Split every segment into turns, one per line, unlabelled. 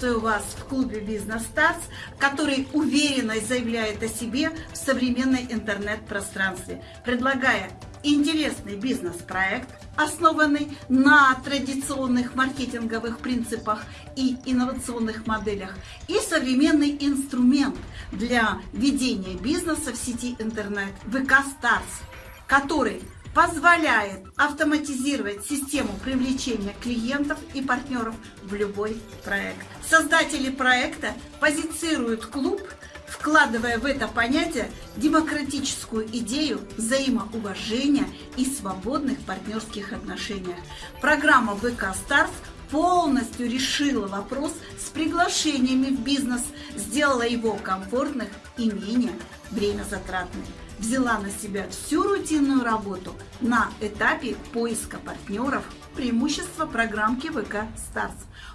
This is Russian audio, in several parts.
Приветствую вас в клубе Бизнес Старс, который уверенно заявляет о себе в современной интернет-пространстве, предлагая интересный бизнес-проект, основанный на традиционных маркетинговых принципах и инновационных моделях, и современный инструмент для ведения бизнеса в сети интернет ВК Старс, который позволяет автоматизировать систему привлечения клиентов и партнеров в любой проект. Создатели проекта позицируют клуб, вкладывая в это понятие демократическую идею взаимоуважения и свободных партнерских отношениях. Программа ВК Старс полностью решила вопрос с приглашениями в бизнес, сделала его комфортным и менее время затратным взяла на себя всю рутинную работу на этапе поиска партнеров, преимущество программки ВК Старс.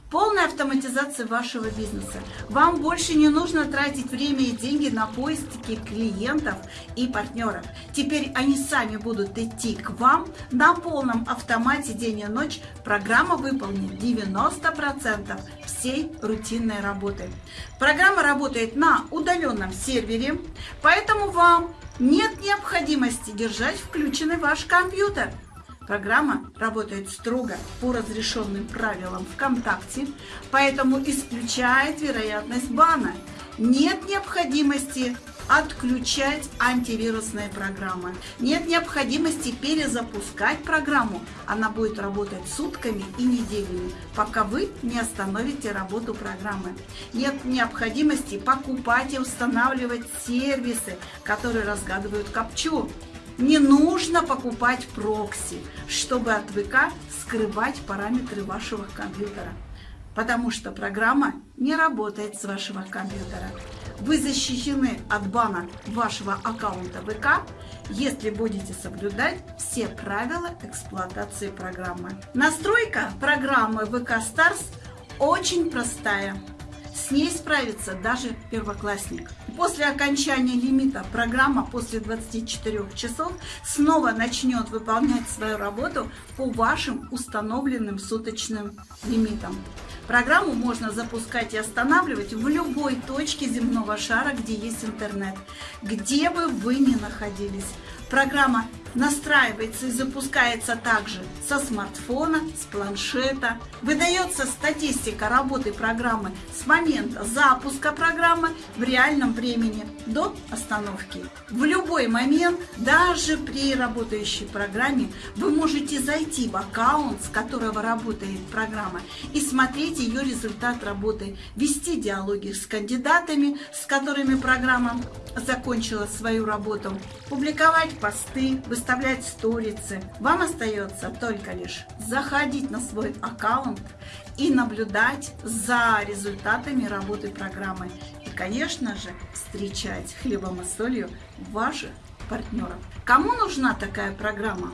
Полная автоматизация вашего бизнеса. Вам больше не нужно тратить время и деньги на поиски клиентов и партнеров. Теперь они сами будут идти к вам на полном автомате день и ночь. Программа выполнит 90% всей рутинной работы. Программа работает на удаленном сервере, поэтому вам нет необходимости держать включенный ваш компьютер. Программа работает строго по разрешенным правилам ВКонтакте, поэтому исключает вероятность бана. Нет необходимости отключать антивирусные программы. Нет необходимости перезапускать программу. Она будет работать сутками и неделями, пока вы не остановите работу программы. Нет необходимости покупать и устанавливать сервисы, которые разгадывают капчу. Не нужно покупать прокси, чтобы от ВК скрывать параметры вашего компьютера, потому что программа не работает с вашего компьютера вы защищены от бана вашего аккаунта ВК, если будете соблюдать все правила эксплуатации программы. Настройка программы ВК Stars очень простая. С ней справится даже первоклассник. После окончания лимита программа после 24 часов снова начнет выполнять свою работу по вашим установленным суточным лимитам. Программу можно запускать и останавливать в любой точке земного шара, где есть интернет, где бы вы ни находились. Программа настраивается и запускается также со смартфона, с планшета. Выдается статистика работы программы с момента запуска программы в реальном времени до остановки. В любой момент, даже при работающей программе, вы можете зайти в аккаунт, с которого работает программа, и смотреть ее результат работы, вести диалоги с кандидатами, с которыми программа закончила свою работу, публиковать посты, выставлять сторицы. Вам остается только лишь заходить на свой аккаунт и наблюдать за результатами работы программы. И, конечно же, встречать хлебом и солью ваших партнеров. Кому нужна такая программа?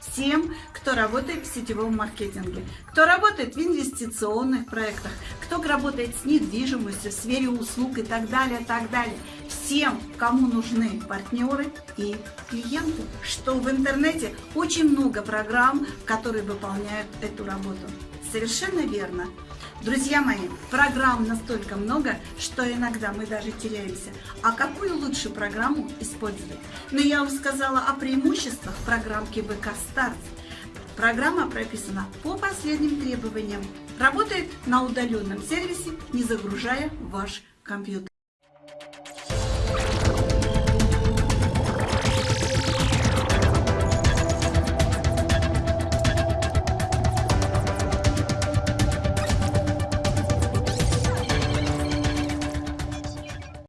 Всем, кто работает в сетевом маркетинге, кто работает в инвестиционных проектах, кто работает с недвижимостью, в сфере услуг и так далее, так далее. Всем, кому нужны партнеры и клиенты. Что в интернете очень много программ, которые выполняют эту работу. Совершенно верно. Друзья мои, программ настолько много, что иногда мы даже теряемся. А какую лучше программу использовать? Но я вам сказала о преимуществах программки ВК Старт. Программа прописана по последним требованиям. Работает на удаленном сервисе, не загружая ваш компьютер.